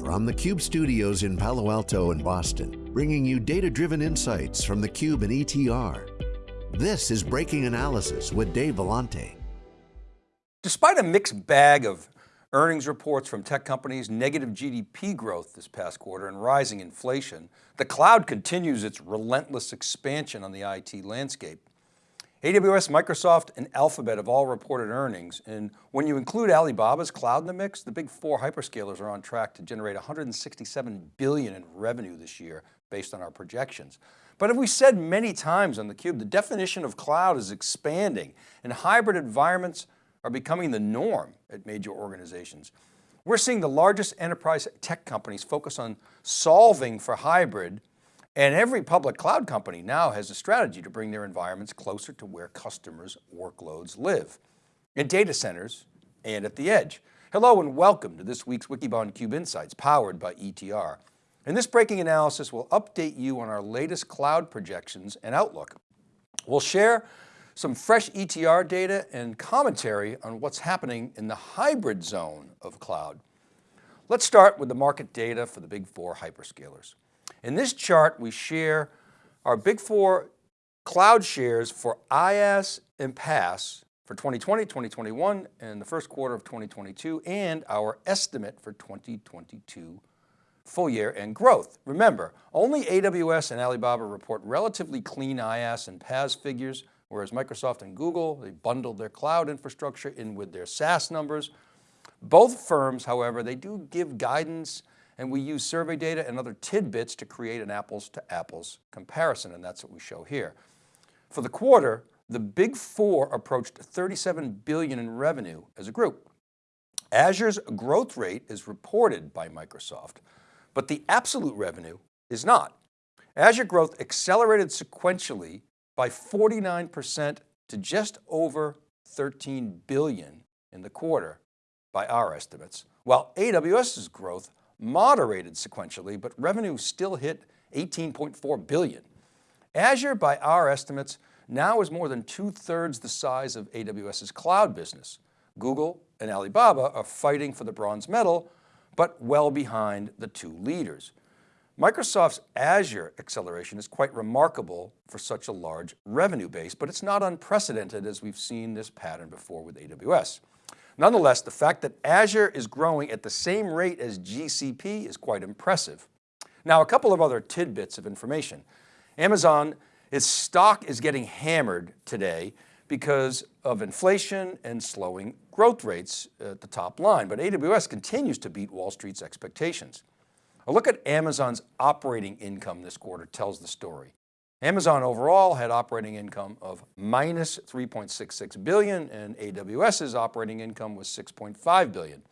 from the Cube studios in Palo Alto and Boston, bringing you data-driven insights from the Cube and ETR. This is Breaking Analysis with Dave Vellante. Despite a mixed bag of earnings reports from tech companies, negative GDP growth this past quarter and rising inflation, the cloud continues its relentless expansion on the IT landscape. AWS, Microsoft, and Alphabet have all reported earnings. And when you include Alibaba's cloud in the mix, the big four hyperscalers are on track to generate 167 billion in revenue this year based on our projections. But as we said many times on theCUBE, the definition of cloud is expanding and hybrid environments are becoming the norm at major organizations. We're seeing the largest enterprise tech companies focus on solving for hybrid and every public cloud company now has a strategy to bring their environments closer to where customers' workloads live, in data centers and at the edge. Hello and welcome to this week's Wikibon Cube Insights powered by ETR. In this breaking analysis, we'll update you on our latest cloud projections and outlook. We'll share some fresh ETR data and commentary on what's happening in the hybrid zone of cloud. Let's start with the market data for the big four hyperscalers. In this chart, we share our big four cloud shares for IaaS and PaaS for 2020, 2021, and the first quarter of 2022, and our estimate for 2022 full year and growth. Remember, only AWS and Alibaba report relatively clean IaaS and PaaS figures, whereas Microsoft and Google, they bundled their cloud infrastructure in with their SaaS numbers. Both firms, however, they do give guidance and we use survey data and other tidbits to create an apples to apples comparison, and that's what we show here. For the quarter, the big four approached 37 billion in revenue as a group. Azure's growth rate is reported by Microsoft, but the absolute revenue is not. Azure growth accelerated sequentially by 49% to just over 13 billion in the quarter by our estimates, while AWS's growth moderated sequentially, but revenue still hit 18.4 billion. Azure by our estimates now is more than two thirds the size of AWS's cloud business. Google and Alibaba are fighting for the bronze medal, but well behind the two leaders. Microsoft's Azure acceleration is quite remarkable for such a large revenue base, but it's not unprecedented as we've seen this pattern before with AWS. Nonetheless, the fact that Azure is growing at the same rate as GCP is quite impressive. Now, a couple of other tidbits of information. Amazon, its stock is getting hammered today because of inflation and slowing growth rates at the top line, but AWS continues to beat Wall Street's expectations. A look at Amazon's operating income this quarter tells the story. Amazon overall had operating income of minus 3.66 billion and AWS's operating income was 6.5 billion.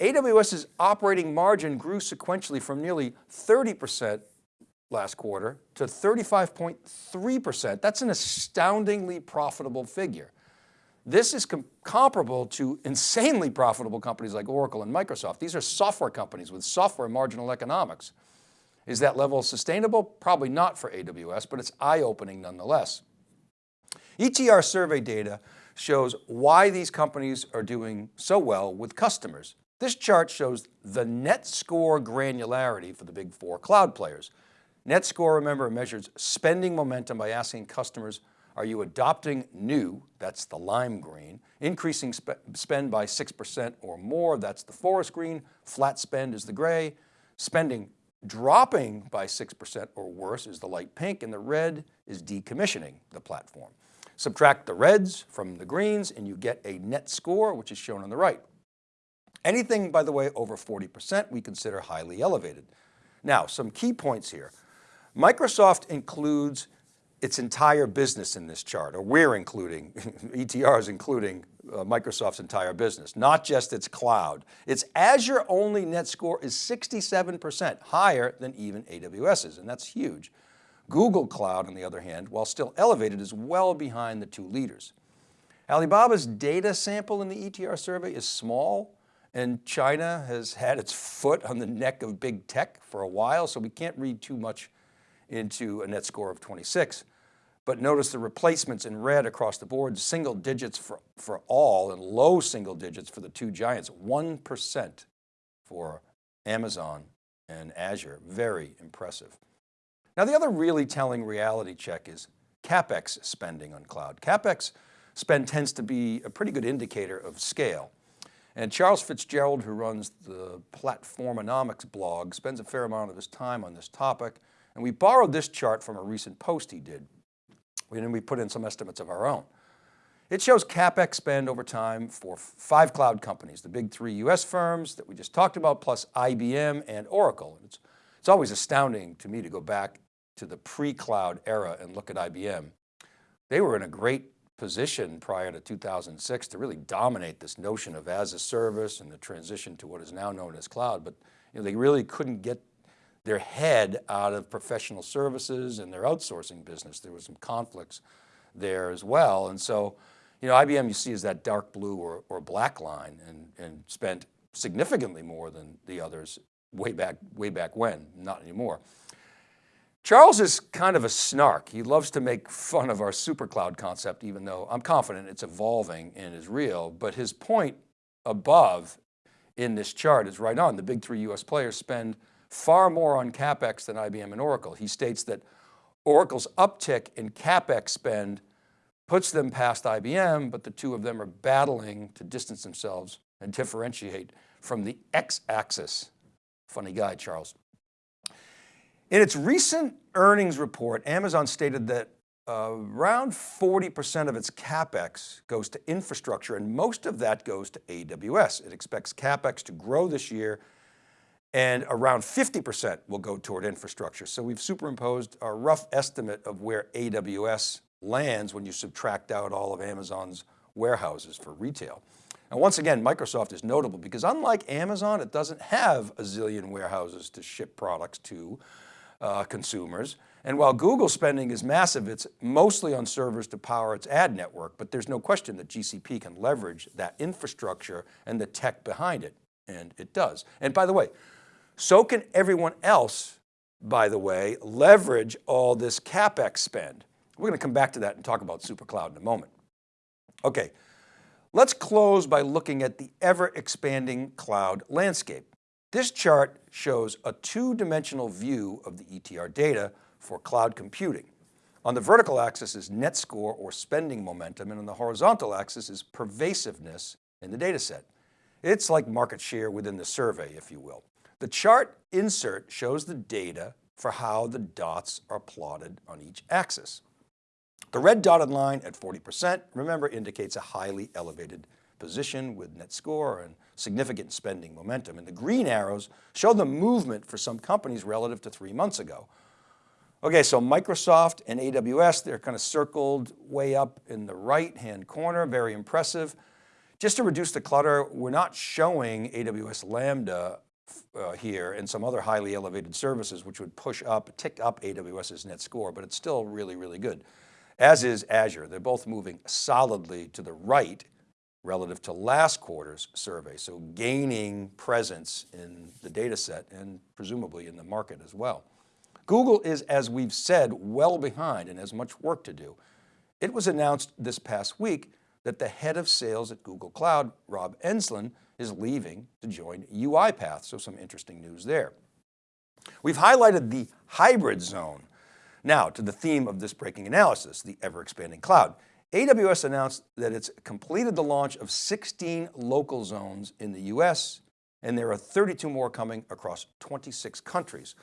AWS's operating margin grew sequentially from nearly 30% last quarter to 35.3%. That's an astoundingly profitable figure. This is com comparable to insanely profitable companies like Oracle and Microsoft. These are software companies with software marginal economics. Is that level sustainable? Probably not for AWS, but it's eye-opening nonetheless. ETR survey data shows why these companies are doing so well with customers. This chart shows the net score granularity for the big four cloud players. Net score, remember, measures spending momentum by asking customers, are you adopting new, that's the lime green, increasing sp spend by 6% or more, that's the forest green, flat spend is the gray, spending Dropping by 6% or worse is the light pink and the red is decommissioning the platform. Subtract the reds from the greens and you get a net score, which is shown on the right. Anything, by the way, over 40% we consider highly elevated. Now, some key points here. Microsoft includes its entire business in this chart, or we're including, ETR is including uh, Microsoft's entire business, not just its cloud. Its Azure only net score is 67% higher than even AWS's, and that's huge. Google Cloud, on the other hand, while still elevated, is well behind the two leaders. Alibaba's data sample in the ETR survey is small, and China has had its foot on the neck of big tech for a while, so we can't read too much into a net score of 26. But notice the replacements in red across the board, single digits for, for all and low single digits for the two giants, 1% for Amazon and Azure, very impressive. Now the other really telling reality check is CapEx spending on cloud. CapEx spend tends to be a pretty good indicator of scale. And Charles Fitzgerald, who runs the Platformonomics blog, spends a fair amount of his time on this topic. And we borrowed this chart from a recent post he did. And we put in some estimates of our own. It shows CapEx spend over time for five cloud companies, the big three US firms that we just talked about, plus IBM and Oracle. It's, it's always astounding to me to go back to the pre-cloud era and look at IBM. They were in a great position prior to 2006 to really dominate this notion of as a service and the transition to what is now known as cloud. But you know, they really couldn't get their head out of professional services and their outsourcing business. There was some conflicts there as well. And so, you know, IBM you see is that dark blue or, or black line and, and spent significantly more than the others way back, way back when, not anymore. Charles is kind of a snark. He loves to make fun of our super cloud concept, even though I'm confident it's evolving and is real. But his point above in this chart is right on. The big three US players spend far more on CapEx than IBM and Oracle. He states that Oracle's uptick in CapEx spend puts them past IBM, but the two of them are battling to distance themselves and differentiate from the X-axis. Funny guy, Charles. In its recent earnings report, Amazon stated that uh, around 40% of its CapEx goes to infrastructure and most of that goes to AWS. It expects CapEx to grow this year and around 50% will go toward infrastructure. So we've superimposed a rough estimate of where AWS lands when you subtract out all of Amazon's warehouses for retail. And once again, Microsoft is notable because unlike Amazon, it doesn't have a zillion warehouses to ship products to uh, consumers. And while Google spending is massive, it's mostly on servers to power its ad network, but there's no question that GCP can leverage that infrastructure and the tech behind it, and it does. And by the way, so can everyone else, by the way, leverage all this CapEx spend. We're going to come back to that and talk about SuperCloud in a moment. Okay, let's close by looking at the ever expanding cloud landscape. This chart shows a two-dimensional view of the ETR data for cloud computing. On the vertical axis is net score or spending momentum, and on the horizontal axis is pervasiveness in the data set. It's like market share within the survey, if you will. The chart insert shows the data for how the dots are plotted on each axis. The red dotted line at 40%, remember, indicates a highly elevated position with net score and significant spending momentum. And the green arrows show the movement for some companies relative to three months ago. Okay, so Microsoft and AWS, they're kind of circled way up in the right-hand corner, very impressive. Just to reduce the clutter, we're not showing AWS Lambda uh, here and some other highly elevated services, which would push up, tick up AWS's net score, but it's still really, really good. As is Azure. They're both moving solidly to the right relative to last quarter's survey. So gaining presence in the data set and presumably in the market as well. Google is, as we've said, well behind and has much work to do. It was announced this past week that the head of sales at Google Cloud, Rob Enslin, is leaving to join UiPath. So some interesting news there. We've highlighted the hybrid zone. Now to the theme of this breaking analysis, the ever expanding cloud. AWS announced that it's completed the launch of 16 local zones in the US, and there are 32 more coming across 26 countries.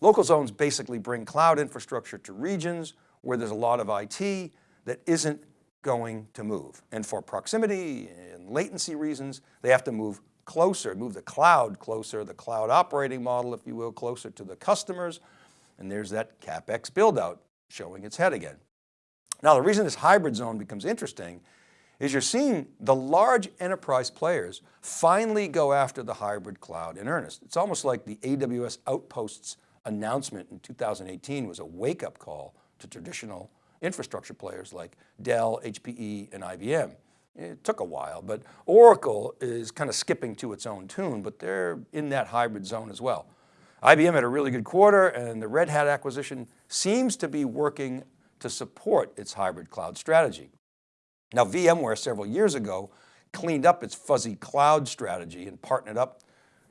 Local zones basically bring cloud infrastructure to regions where there's a lot of IT that isn't going to move. And for proximity and latency reasons, they have to move closer, move the cloud closer, the cloud operating model, if you will, closer to the customers. And there's that CapEx build out showing its head again. Now the reason this hybrid zone becomes interesting is you're seeing the large enterprise players finally go after the hybrid cloud in earnest. It's almost like the AWS Outposts announcement in 2018 was a wake up call to traditional infrastructure players like Dell, HPE, and IBM. It took a while, but Oracle is kind of skipping to its own tune, but they're in that hybrid zone as well. IBM had a really good quarter and the Red Hat acquisition seems to be working to support its hybrid cloud strategy. Now VMware several years ago cleaned up its fuzzy cloud strategy and partnered up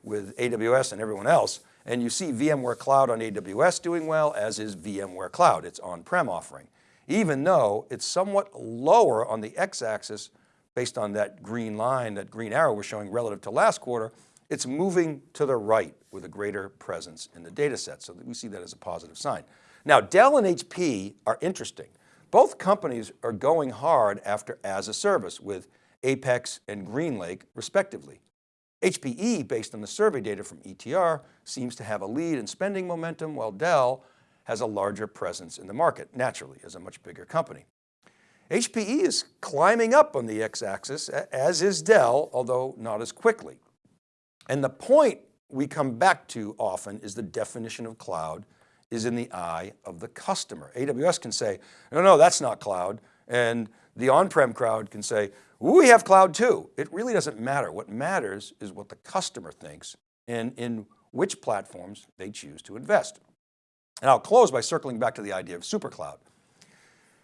with AWS and everyone else. And you see VMware Cloud on AWS doing well, as is VMware Cloud, its on-prem offering. Even though it's somewhat lower on the X-axis based on that green line, that green arrow we're showing relative to last quarter, it's moving to the right with a greater presence in the data set. So we see that as a positive sign. Now Dell and HP are interesting. Both companies are going hard after as a service with Apex and GreenLake respectively. HPE, based on the survey data from ETR, seems to have a lead in spending momentum, while Dell has a larger presence in the market, naturally, as a much bigger company. HPE is climbing up on the x-axis, as is Dell, although not as quickly. And the point we come back to often is the definition of cloud is in the eye of the customer. AWS can say, no, no, that's not cloud. And the on-prem crowd can say, we have cloud too. It really doesn't matter. What matters is what the customer thinks and in which platforms they choose to invest. And I'll close by circling back to the idea of supercloud.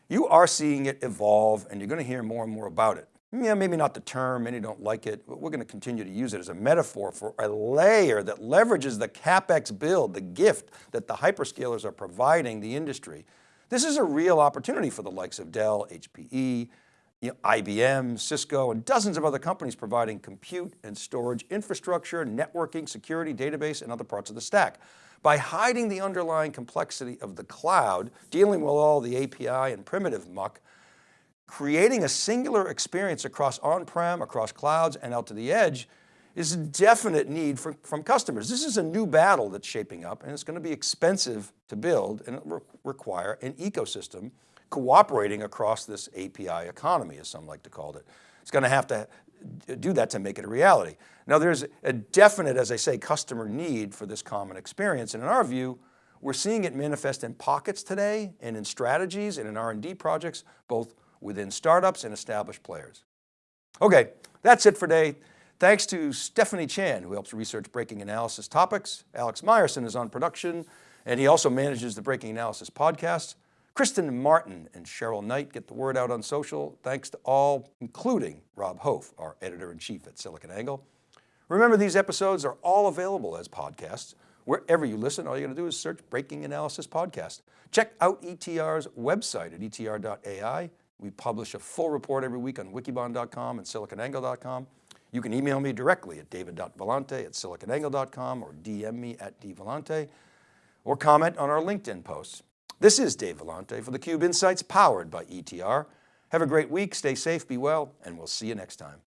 You are seeing it evolve and you're going to hear more and more about it. Yeah, maybe not the term, many don't like it, but we're going to continue to use it as a metaphor for a layer that leverages the CapEx build, the gift that the hyperscalers are providing the industry. This is a real opportunity for the likes of Dell, HPE, you know, IBM, Cisco, and dozens of other companies providing compute and storage infrastructure, networking, security, database, and other parts of the stack. By hiding the underlying complexity of the cloud, dealing with all the API and primitive muck, creating a singular experience across on-prem, across clouds, and out to the edge is a definite need for, from customers. This is a new battle that's shaping up and it's going to be expensive to build and it re require an ecosystem cooperating across this API economy, as some like to call it. It's going to have to do that to make it a reality. Now there's a definite, as I say, customer need for this common experience. And in our view, we're seeing it manifest in pockets today and in strategies and in R&D projects, both within startups and established players. Okay, that's it for today. Thanks to Stephanie Chan, who helps research breaking analysis topics. Alex Myerson is on production, and he also manages the Breaking Analysis podcast. Kristen Martin and Cheryl Knight get the word out on social. Thanks to all, including Rob Hof, our editor-in-chief at SiliconANGLE. Remember, these episodes are all available as podcasts. Wherever you listen, all you got to do is search Breaking Analysis Podcast. Check out ETR's website at etr.ai. We publish a full report every week on wikibon.com and siliconangle.com. You can email me directly at david.vellante at siliconangle.com or DM me at dvellante or comment on our LinkedIn posts. This is Dave Vellante for theCUBE Insights powered by ETR. Have a great week, stay safe, be well, and we'll see you next time.